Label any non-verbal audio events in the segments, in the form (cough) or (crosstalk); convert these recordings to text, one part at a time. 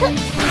哼 (laughs)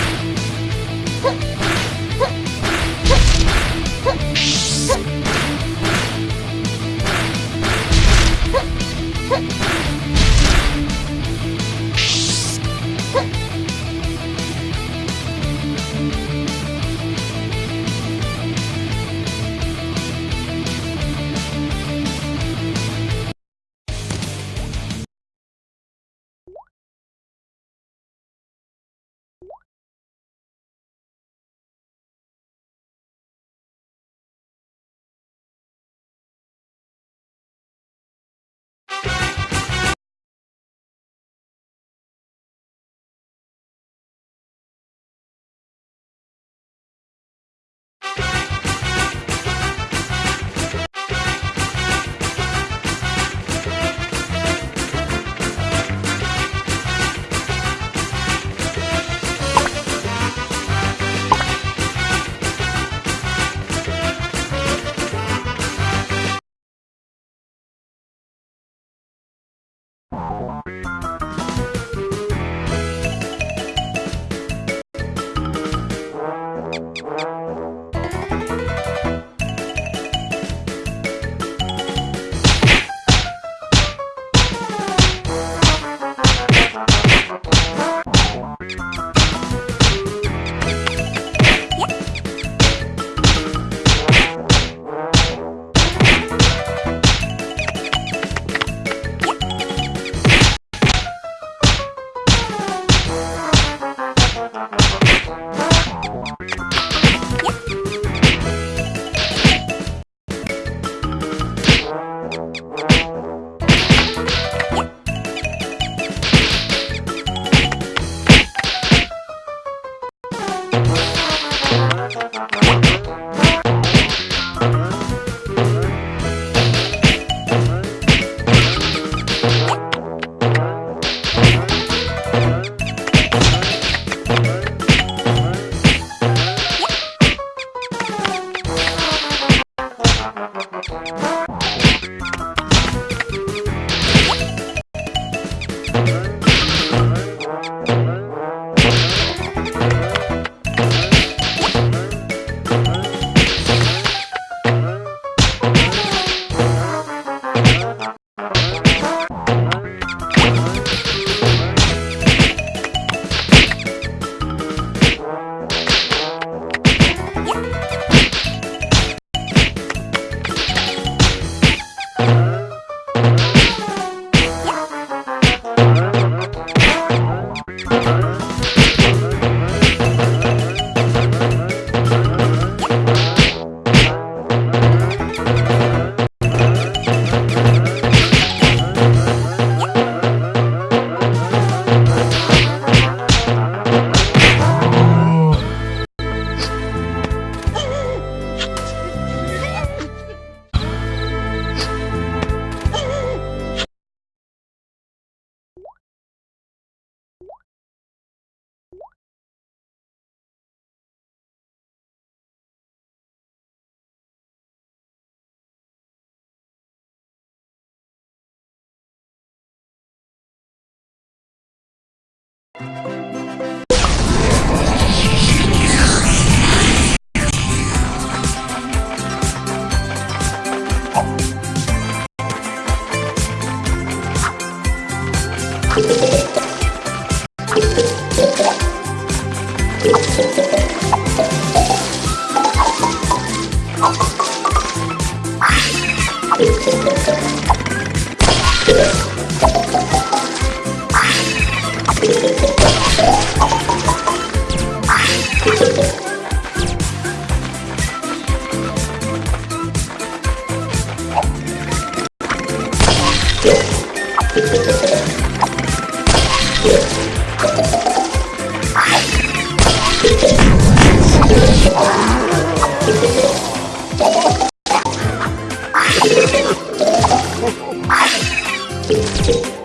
Thank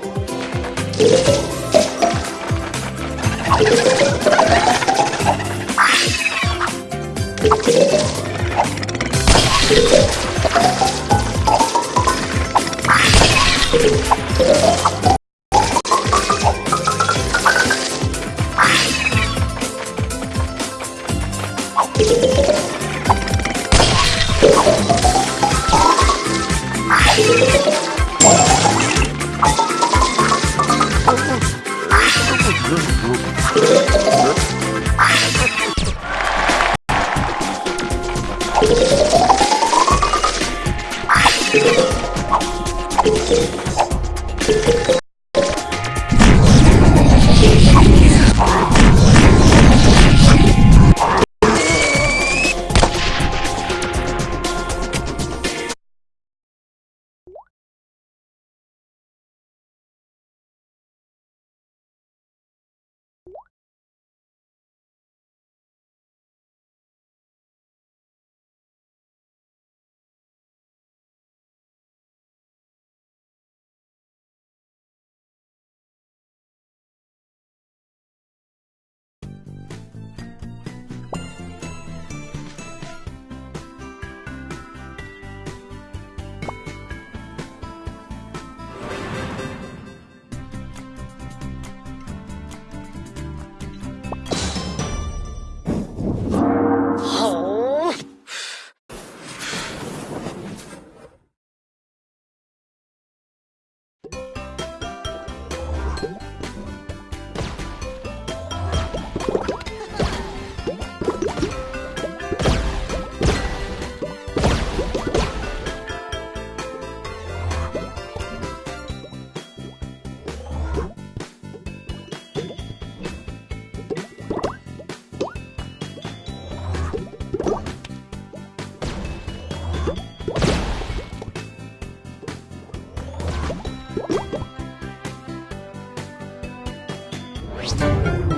you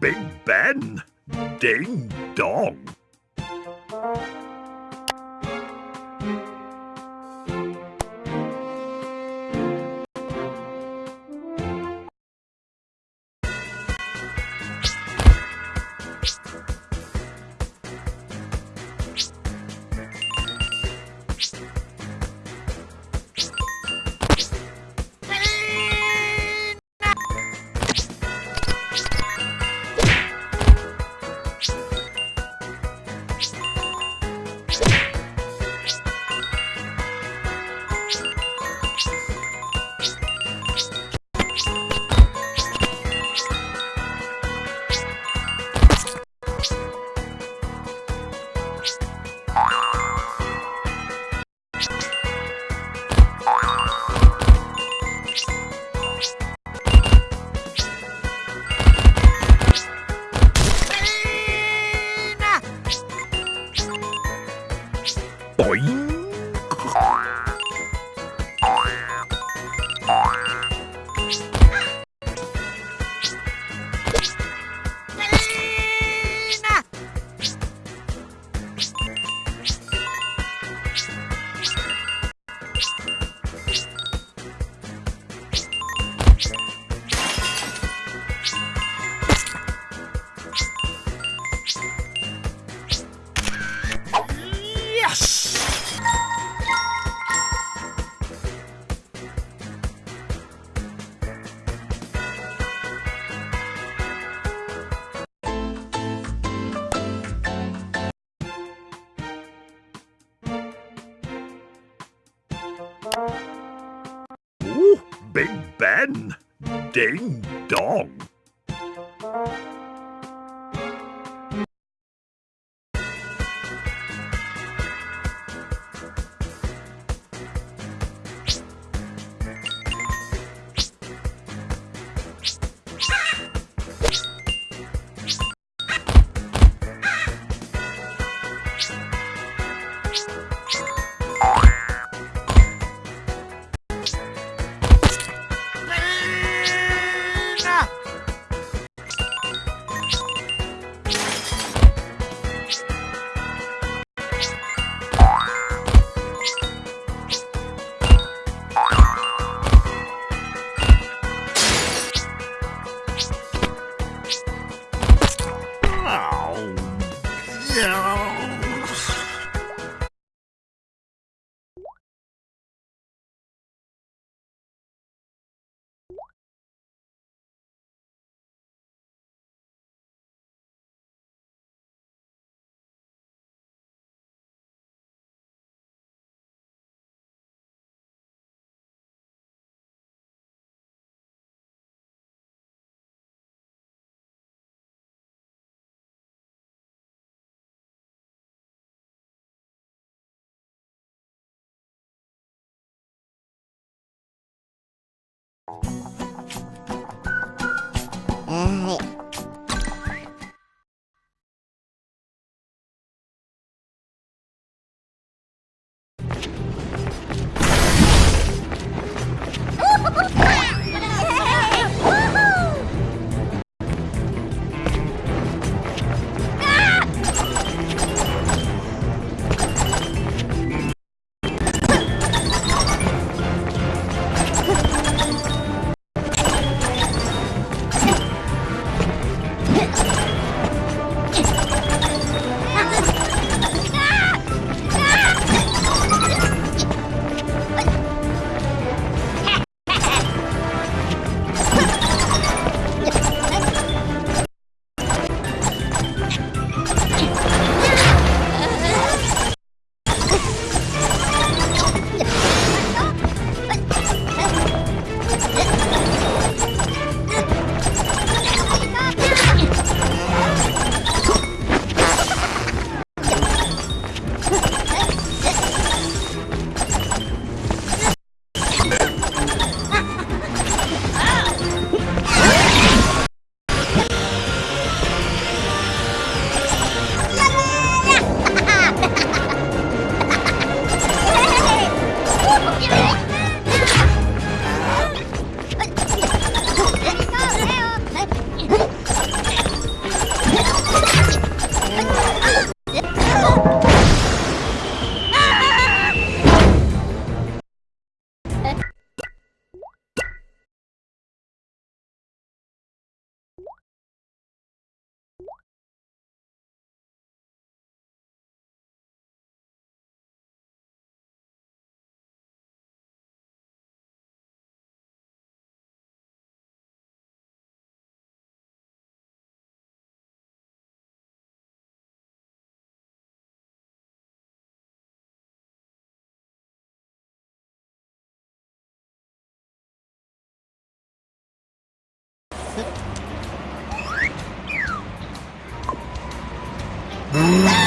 Big Ben. Ding dong. Big Ben? Ding dong. はい Mm-hmm.